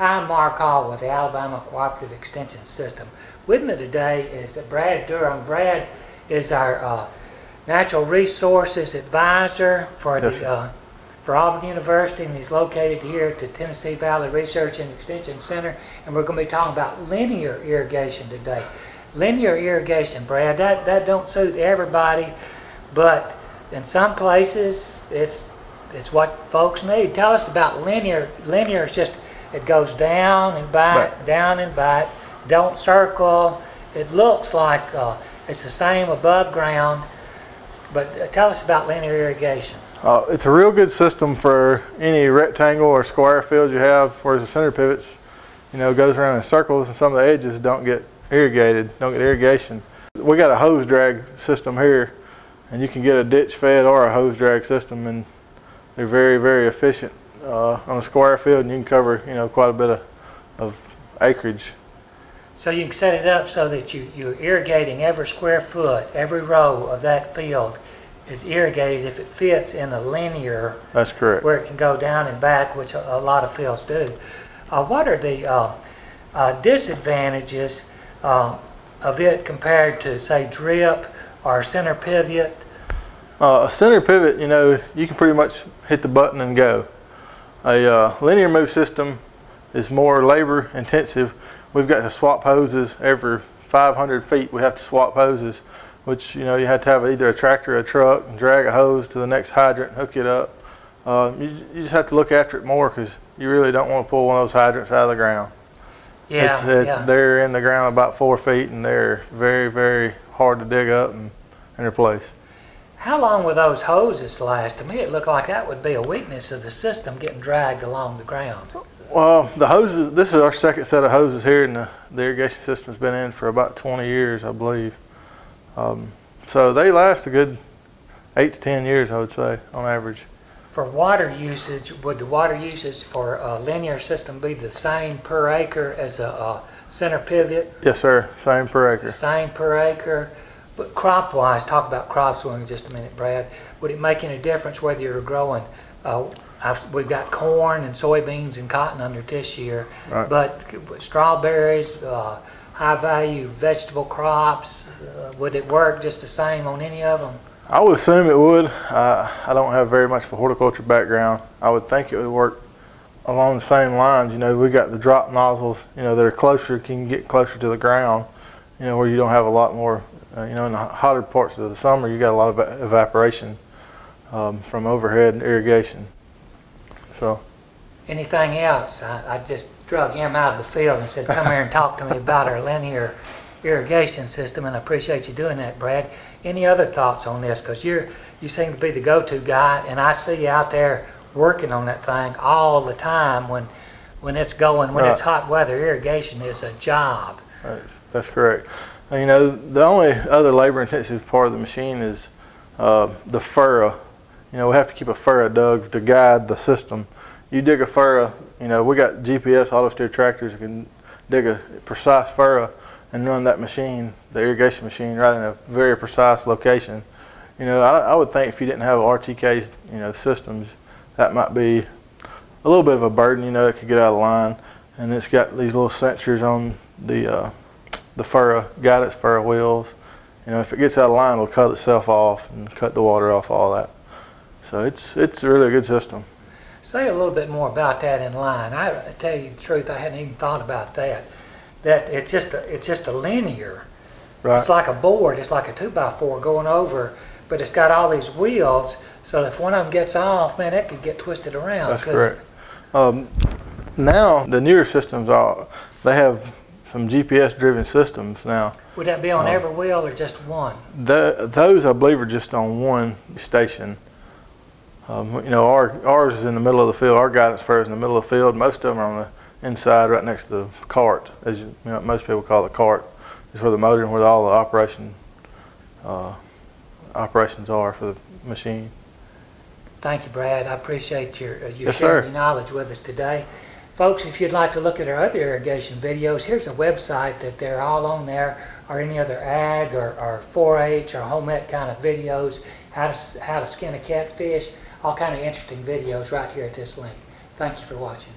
Hi, Mark Hall with the Alabama Cooperative Extension System. With me today is Brad Durham. Brad is our uh, Natural Resources Advisor for Yes, the uh, for Auburn University, and he's located here at the Tennessee Valley Research and Extension Center. And we're going to be talking about linear irrigation today. Linear irrigation, Brad, that that don't suit everybody, but in some places it's it's what folks need. Tell us about linear. Linear is just it goes down and back, Right. down and back. Don't circle. It looks like uh, it's the same above ground. But uh, tell us about linear irrigation. Uh, it's a real good system for any rectangle or square fields you have, whereas the center pivots, you know, goes around in circles and some of the edges don't get irrigated, don't get irrigation. We got a hose drag system here, and you can get a ditch fed or a hose drag system, and they're very, very efficient uh, on a square field, and you can cover, you know, quite a bit of, of acreage. So you can set it up so that you, you're irrigating every square foot, every row of that field is irrigated if it fits in a linear That's correct. where it can go down and back, which a, a lot of fields do. Uh, what are the uh, uh, disadvantages uh, of it compared to, say, drip or center pivot? Uh, a center pivot, you know, you can pretty much hit the button and go. A uh, linear move system is more labor intensive. We've got to swap hoses every 500 feet. We have to swap hoses, which you know you have to have either a tractor or a truck and drag a hose to the next hydrant, and hook it up. Uh, you, you just have to look after it more because you really don't want to pull one of those hydrants out of the ground. Yeah, it's, it's, yeah. They're in the ground about four feet and they're very, very hard to dig up and, and replace. How long will those hoses last? To me, it looked like that would be a weakness of the system getting dragged along the ground. Well, the hoses, this is our second set of hoses here, and the, the irrigation system's been in for about 20 years, I believe. Um, so they last a good eight to 10 years, I would say, on average. For water usage, would the water usage for a linear system be the same per acre as a, uh center pivot? Yes, sir. Same per acre. same per acre? But crop-wise, talk about crops for just a minute, Brad. Would it make any difference whether you're growing, uh, I've, we've got corn and soybeans and cotton under this year, Right. but strawberries, uh, high-value vegetable crops, uh, would it work just the same on any of them? I would assume it would. Uh, I don't have very much of a horticulture background. I would think it would work along the same lines. You know, we got the drop nozzles, you know, that are closer, can get closer to the ground, you know, where you don't have a lot more, uh, you know, in the hotter parts of the summer, you got a lot of evaporation um, from overhead irrigation. So, Anything else? I, I just drug him out of the field and said, come here and talk to me about our linear irrigation system, and I appreciate you doing that, Brad. Any other thoughts on this? Because you're, you seem to be the go-to guy, and I see you out there working on that thing all the time when, when it's going, when it's hot weather. Irrigation is a job. That's, that's correct. You know, the only other labor intensive part of the machine is uh, the furrow. You know, we have to keep a furrow dug to guide the system. You dig a furrow, you know, we got GPS auto steer tractors that can dig a precise furrow and run that machine, the irrigation machine, right in a very precise location. You know, I, I would think if you didn't have RTK, you know, systems, that might be a little bit of a burden. You know, it could get out of line, and it's got these little sensors on the uh, the furrow got its furrow wheels. You know, if it gets out of line, it'll cut itself off and cut the water off, all that. So it's it's really a good system. Say a little bit more about that in line. I, tell you the truth, I hadn't even thought about that. That it's just a, it's just a linear. Right. It's like a board. It's like a two by four going over, but it's got all these wheels. So if one of them gets off, man, that could get twisted around. That's correct. Um, now the newer systems are they have some GPS driven systems now. Would that be on Oh. every wheel or just one? The, those I believe are just on one station. Um, you know, our, ours is in the middle of the field. Our guidance fair is in the middle of the field. Most of them are on the inside, right next to the cart, as you, you know, most people call the cart. Is where the motor and where all the operation uh, operations are for the machine. Thank you, Brad. I appreciate your, uh, your Yes, sharing sir. your knowledge with us today. Folks, if you'd like to look at our other irrigation videos, here's a website that they're all on there, or any other ag or, or 4-H or home ec kind of videos, how to, how to skin a catfish, all kind of interesting videos right here at this link. Thank you for watching.